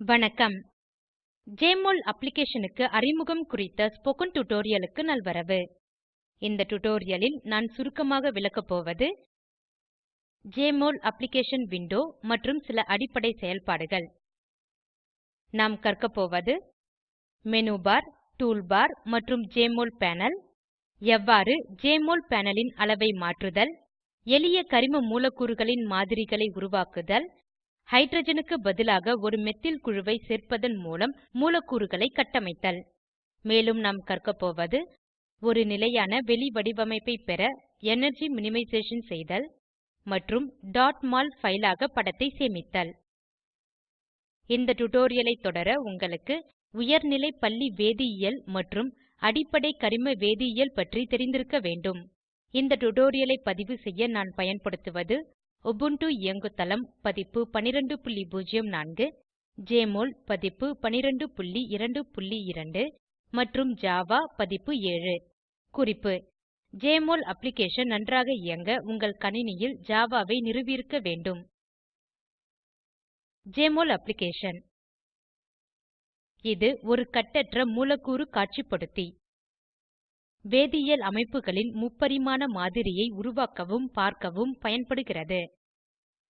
வணக்கம். ஜெஎம்ஒஎல் அப்ளிகேஷனுக்கு அறிமுகம் குறித்த ஸ்போகன் டுடோரியலுக்கு நல்வரவு. இந்த டுடோரியலில் நான் சுருக்கமாக விளக்கப் போவது ஜெஎம்ஒஎல் அப்ளிகேஷன் விண்டோ மற்றும் சில அடிப்படை செயல்பாடுகள். நாம் கற்கப் போவது மேனு பார் டூல் பார் மற்றும் ஜெஎம்ஒஎல் பேனல். எவ்வாறு ஜெஎம்ஒஎல் பேனலின் அளவை மாற்றுதல் எளிய கரிம மூலக்கூறுகளின் மாதிரிகளை உருவாக்குதல் ஹைட்ரஜனுக்கு பதிலாக ஒரு மெத்தில் குழுவை சேர்ப்பதன் மூலம் மூலக்கூறுகளை கட்டமைத்தல். மேலும் நாம் கற்கப்போவது ஒரு நிலையான வெளிவடிவமைப்பை பெற எனர்ஜி மினிமைசேஷன் செய்தல் மற்றும். mol ஃபைல் ஆக படத்தை சேமித்தல். இந்த டுடோரியலை தொடர உங்களுக்கு உயர்நிலை பள்ளி வேதியியல் மற்றும் அடிப்படை கரிம வேதியியல் பற்றி தெரிந்திருக்க வேண்டும். இந்த டுடோரியலை பதிவு செய்ய நான் பயன்படுத்துவது உபுண்டு இயங்குதளம் பதிப்பு 1204 ஜெஎம்ஒஎல் பதிப்பு 1222 மற்றும் ஜாவா பதிப்பு 7 குறிப்பு ஜெஎம்ஒஎல் அப்ளிகேஷன் நன்றாக இயங்க உங்கள் கணினியில் ஜாவா ஐ நிறுவியிருக்க வேண்டும். ஜெஎம்ஒஎல் அப்ளிகேஷன் இது ஒரு கட்டற்ற மூலக்கூறு காட்சிப்படுத்தி. வேதியியல் அமைப்புகளின் முப்பரிமாண மாதிரியை உருவாக்கவும் பார்க்கவும் பயன்படுகிறது.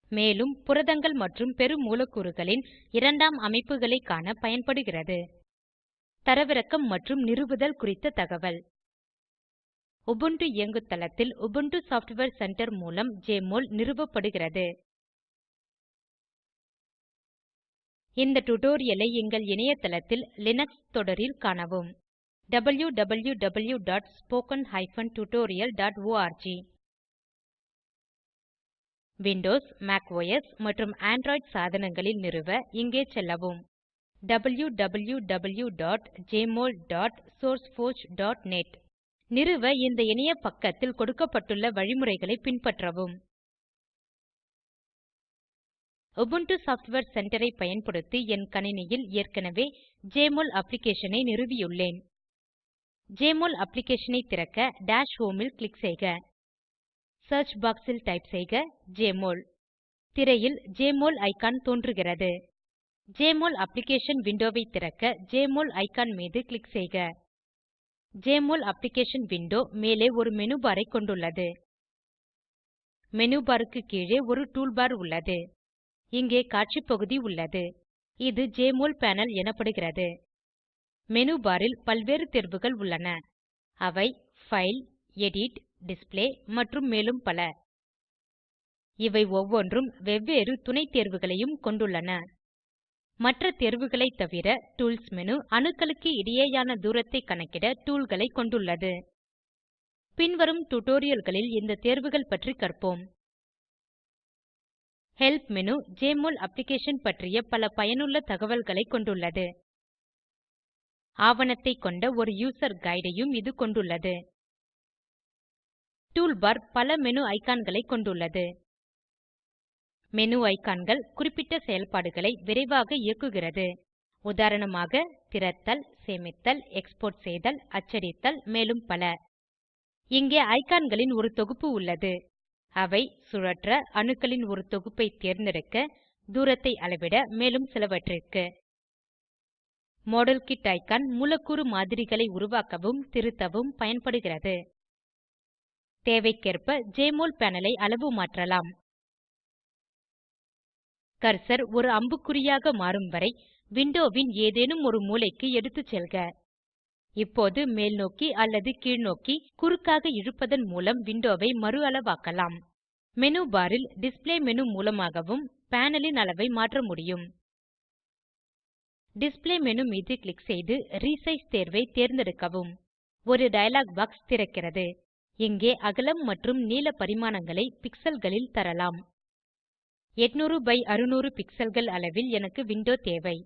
மேலும் புரதங்கள் மற்றும் பெருமூலக்கூறுகளின் இரண்டாம் அமைப்புகளை காண பயன்படுகிறது. தரவிறக்கம் மற்றும் நிறுவுதல் குறித்த தகவல். உபுண்டு இயங்குதளத்தில் உபுண்டு சாஃப்ட்வேர் சென்டர் மூலம் ஜெஎம்ஒஎல் நிறுவப்படுகிறது. இந்த டுடோரியலை எங்கள் இணையதளத்தில் லினக்ஸ் தொடரில் காணவும். www.spoken tutorialorg Windows Mac OS மற்றும் ஆண்ட்ராய்டு சாதனங்களில் நிறுவ இங்கே செல்லவும். www.jmol.sourceforge.net நிறுவ இந்த இணைய பக்கத்தில் கொடுக்கப்பட்டுள்ள வழிமுறைகளை பின்பற்றவும். உபுண்டு சாஃப்ட்வேர் சென்டர் ஐ பயன்படுத்தி என் கணினியில் ஏற்கனவே ஜெஎம்ஒஎல் அப்ளிகேஷனை ஐ நிறுவியுள்ளேன். ஜெஎம்ஒஎல் அப்ளிகேஷன் திறக்க டாஷ் ஹோம் ல் க்ளிக் செய்க. சியர்ச் பாக்ஸ் ல் டைப் செய்க ஜெஎம்ஒஎல். திரையில் ஜெஎம்ஒஎல் ஐகான் தோன்றுகிறது. ஜெஎம்ஒஎல் அப்ளிகேஷன் விண்டோவை திறக்க ஜெஎம்ஒஎல் ஐகான் மீது க்ளிக் செய்க. ஜெஎம்ஒஎல் அப்ளிகேஷன் விண்டோ மேலே ஒரு மேனு பார் ஐ கொண்டுள்ளது. மேனு பார் க்கு கீழே ஒரு டூல்பார் உள்ளது. இங்கே காட்சி பகுதி உள்ளது. இது ஜெஎம்ஒஎல் பேனல் எனப்படுகிறது. மேனு பார் ல் பல்வேறு தேர்வுகள் உள்ளன. அவை பைல் எடிட் டிஸ்ப்ளே மற்றும் மேலும் பல. இவை ஒவ்வொன்றும் வெவ்வேறு துணை தேர்வுகளையும் கொண்டுள்ளன. மற்ற தேர்வுகளை தவிர டூல்ஸ் மேனு அணுக்களுக்கு இடையேயான தூரத்தை கணக்கிட டூல்களை கொண்டுள்ளது. பின்வரும் டுடோரியல்களில் இந்த தேர்வுகள் பற்றி கற்போம். ஹெல்ப் மேனு ஜெஎம்ஒஎல் அப்ளிகேஷன் பற்றிய பல பயனுள்ள தகவல்களை கொண்டுள்ளது. ஆவணத்தை கொண்ட ஒரு யூசர் கைடையும் இது கொண்டுள்ளது. டூல்பார் பல மெனு ஐகான்களை கொண்டுள்ளது. மெனு ஐகான்கள் குறிப்பிட்ட செயல்பாடுகளை விரைவாக இயக்குகிறது. உதாரணமாக திறத்தல் சேமித்தல் எக்ஸ்போர்ட் செய்தல் அச்சடித்தல் மேலும் பல. இங்கே ஐகான்களின் ஒரு தொகுப்பு உள்ளது. அவை சுழற்ற அணுக்களின் ஒரு தொகுப்பை தேர்ந்தெடுக்க தூரத்தை அளவிட மேலும் சிலவற்றிற்கு. மாடல்கிட் ஐகான் மூலக்கூறு மாதிரிகளை உருவாக்கவும் திருத்தவும் பயன்படுகிறது. தேவைக்கேற்ப ஜெஎம்ஒஎல் பேனல் ஐ அளவு மாற்றலாம். கர்சர் ஒரு அம்புக்குறியாக மாறும் வரை விண்டோவின் ஏதேனும் ஒரு மூலைக்கு எடுத்துச் செல்க. இப்போது மேல்நோக்கி அல்லது கீழ்நோக்கி குறுக்காக இழுப்பதன் மூலம் விண்டோவை மறு அளவாக்கலாம். மேனு பார் ல் டிஸ்ப்ளே மேனு மூலமாகவும் பேனல் ன் அளவை மாற்ற முடியும். டிஸ்ப்ளே மேனு மீது க்ளிக் செய்து ரீசைஸ் தேர்வை தேர்ந்தெடுக்கவும். ஒரு டயலாக் பாக்ஸ் திறக்கிறது. இங்கே அகலம் மற்றும் நீள பரிமாணங்களை பிக்சல்களில் தரலாம். 800 பை 600 பிக்சல்கள் அளவில் எனக்கு விண்டோ தேவை.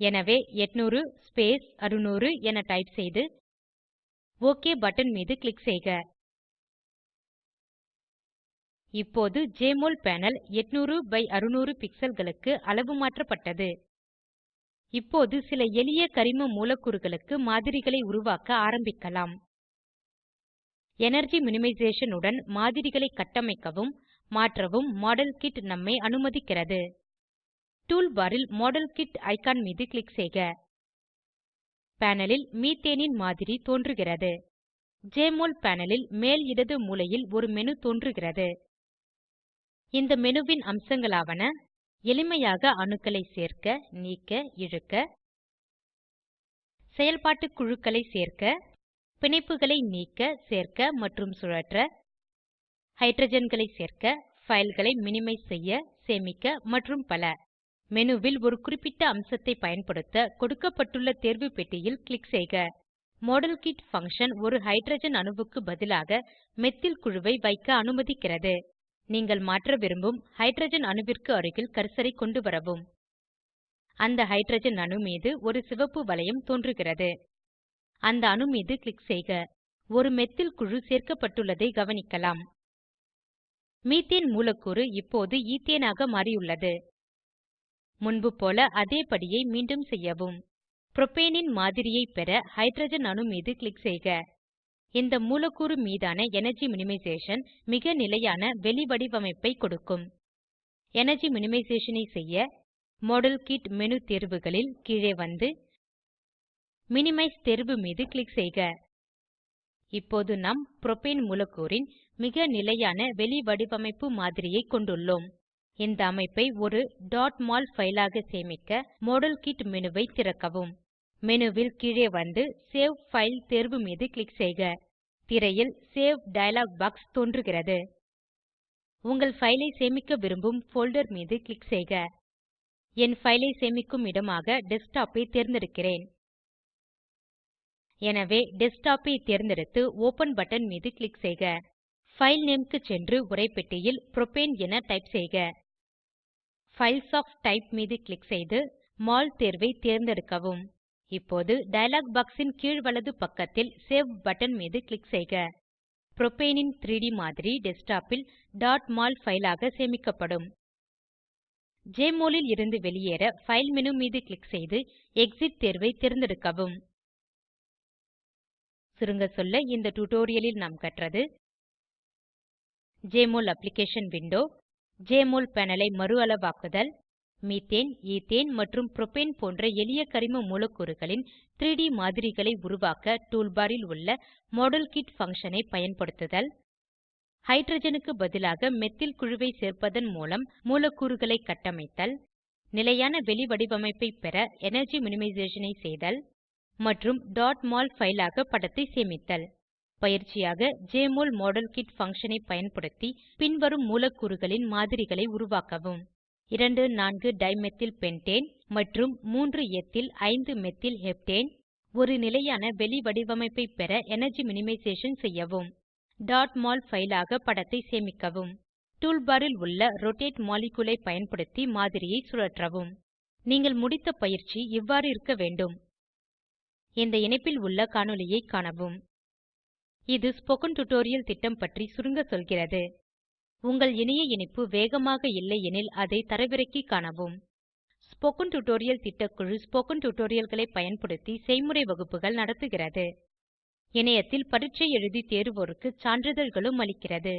எனவே 800 ஸ்பேஸ் 600 என டைப் செய்து ஒக் பட்டன் மீது க்ளிக் செய்க. இப்போது ஜெஎம்ஒஎல் பேனல் 800 பை 600 pixelகளுக்கு அளவு மாற்றப்பட்டது. இப்போது சில எளிய கரிம மூலக்கூறுகளுக்கு மாதிரிகளை உருவாக்க ஆரம்பிக்கலாம். எனர்ஜி மினிமைசேஷன் உடன் மாதிரிகளை கட்டமைக்கவும் மாற்றவும் மாடல் கிட் நம்மை அனுமதிக்கிறது. டூல்பாரில் மாடல் கிட் ஐகான் மீது க்ளிக் செய்க. பேனல் ல் மீத்தேனின் மாதிரி தோன்றுகிறது. ஜெஎம்ஒஎல் பேனல் ல் மேல் இடது மூலையில் ஒரு மேனு தோன்றுகிறது. இந்த மெனுவின் அம்சங்களாவன எளிமையாக அணுக்களை சேர்க்க நீக்க இழுக்க செயல்பாட்டு குழுக்களை சேர்க்க பிணைப்புகளை நீக்க சேர்க்க மற்றும் சுழற்ற ஹைட்ரஜன்களை சேர்க்க ஃபைல்களை மினிமைஸ் செய்ய சேமிக்க மற்றும் பல. மெனுவில் ஒரு குறிப்பிட்ட அம்சத்தை பயன்படுத்த கொடுக்கப்பட்டுள்ள தேர்வு பெட்டியில் கிளிக் செய்க. மாடல்கிட் பங்ஷன் ஒரு ஹைட்ரஜன் அணுவுக்கு பதிலாக மெத்தில் குழுவை வைக்க அனுமதிக்கிறது. நீங்கள் மாற்ற விரும்பும் ஹைட்ரஜன் அணுவிற்கு அருகில் கர்சரை கொண்டு வரவும். அந்த ஹைட்ரஜன் அணு மீது ஒரு சிவப்பு வளையம் தோன்றுகிறது. அந்த அணு மீது க்ளிக் செய்க. ஒரு மெத்தில் குழு சேர்க்கப்பட்டுள்ளதை கவனிக்கலாம். மீத்தேன் மூலக்கூறு இப்போது ஈத்தேனாக மாறியுள்ளது. முன்பு போல அதே படியை மீண்டும் செய்யவும். புரோப்பேனின் மாதிரியை பெற ஹைட்ரஜன் அணு மீது க்ளிக் செய்க. இந்த மூலக்கூறு மீதான எனர்ஜி மினிமைசேஷன் மிக நிலையான வெளிவடிவமைப்பை கொடுக்கும். எனர்ஜி மினிமைசேஷன் ஐ செய்ய மாடல் கிட் மேனு தேர்வுகளில் கீழே வந்து மினிமைஸ் தேர்வு மீது க்ளிக் செய்க. இப்போது நாம் புரோபேன் மூலக்கூறின் மிக நிலையான வெளிவடிவமைப்பு மாதிரியை கொண்டுள்ளோம். இந்த அமைப்பை ஒரு mol ஃபைல் ஆக சேமிக்க மாடல்கிட் மேனு ஐ திறக்கவும். மெனுவில் கீழே வந்து சேவ் ஃபைல் தேர்வு மீது கிளிக் செய்க. திரையில் சேவ் டயலாக் பாக்ஸ் தோன்றுகிறது. உங்கள் ஃபைலை சேமிக்க விரும்பும் போல்டர் மீது கிளிக் செய்க. என் ஃபைலை சேமிக்கும் இடமாக டெஸ்க்டாப் ஐ தேர்ந்தெடுக்கிறேன். எனவே டெஸ்க்டாப் ஐ தேர்ந்தெடுத்து ஒப்பன் பட்டன் மீது கிளிக் செய்க. ஃபைல் நேம் க்கு சென்று உரைப்பெட்டியில் புரோப்பேன் என டைப் செய்க. பைல்ஸ் ஒஃப் டைப் மீது கிளிக் செய்து மோல் தேர்வை தேர்ந்தெடுக்கவும். இப்போது டயலாக் பாக்ஸ் இன் கீழ் வலது பக்கத்தில் சேவ் பட்டன் மீது கிளிக் செய்க. புரோபேனின் 3ட் மாதிரி டெஸ்க்டாப்பில் mol ஃபைல் ஆக சேமிக்கப்படும். ஜெஎம்ஒஎல் ல் இருந்து வெளியேற பைல் மேனு மீது க்ளிக் செய்து எக்ஸிட் தேர்வை தேர்ந்தெடுக்கவும். சுருங்க சொல்ல இந்த டுடோரியலில் நாம் கற்றது JMOL application window JMOL panel ஐ மறுஅளவாக்குதல் மீத்தேன் ஈத்தேன் மற்றும் புரோப்பேன் போன்ற எளிய கரிம மூலக்கூறுகளின் 3ட் மாதிரிகளை உருவாக்க டூல்பாரில் ல் உள்ள மாடல்கிட் பங்ஷன் ஐ பயன்படுத்துதல். ஹைட்ரஜனுக்கு பதிலாக மெத்தில் குழுவை சேர்ப்பதன் மூலம் மூலக்கூறுகளை கட்டமைத்தல். நிலையான வெளிவடிவமைப்பை பெற எனர்ஜி மினிமைசேஷன் ஐ செய்தல் மற்றும் mol ஃபைல் ஆக படத்தை சேமித்தல். பயிற்சியாக ஜெஎம்ஒஎல் மாடல்கிட் பங்ஷன் ஐ பயன்படுத்தி பின்வரும் மூலக்கூறுகளின் மாதிரிகளை உருவாக்கவும். 2 4 டைமெத்தில் பென்டேன் மற்றும் மூன்று எத்தில் ஐந்து மெத்தில் ஹெப்டேன். ஒரு நிலையான வெளிவடிவமைப்பை பெற எனர்ஜி மினிமைசேஷன் செய்யவும். mol ஃபைல் ஆக படத்தை சேமிக்கவும். டூல்பார் ல் உள்ள ரோட்டேட் மாலிக்யூல் ஐ பயன்படுத்தி மாதிரியை சுழற்றவும். நீங்கள் முடித்த பயிற்சி இவ்வாறு இருக்க வேண்டும். இந்த இணைப்பில் உள்ள காணொளியைக் காணவும். இது ஸ்போகன் டுடோரியல் திட்டம் பற்றி சுருங்க சொல்கிறது. உங்கள் இணைய இணைப்பு வேகமாக இல்லையெனில் அதை தரவிறக்கி காணவும். ஸ்போகன் டியூட்டோரியல் திட்டக்குழு ஸ்போகன் டியூட்டோரியல்களை பயன்படுத்தி செய்முறை வகுப்புகள் நடத்துகிறது. இணையத்தில் பரீட்சை எழுதி தேர்வோருக்கு சான்றிதழ்களும் அளிக்கிறது.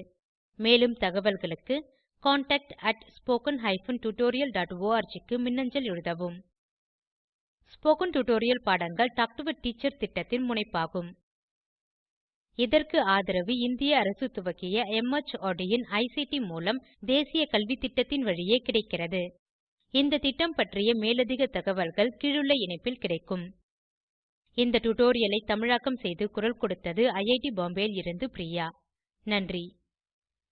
மேலும் தகவல்களுக்கு contactspoken tutorialorg க்கு மின்னஞ்சல் எழுதவும். ஸ்போகன் டுடோரியல் பாடங்கள் டாக் டு எ டீச்சர் திட்டத்தின் முனைப்பாகும். இதற்கு ஆதரவு இந்திய அரசு துவக்கிய MHRD இன் ஐசிடி மூலம் தேசிய கல்வித்திட்டத்தின் வழியே கிடைக்கிறது. இந்த திட்டம் பற்றிய மேலதிக தகவல்கள் கீழுள்ள இணைப்பில் கிடைக்கும். இந்த டுடோரியலை தமிழாக்கம் செய்து குரல் கொடுத்தது ஐஐடி பாம்பேவில் இருந்து பிரியா. நன்றி.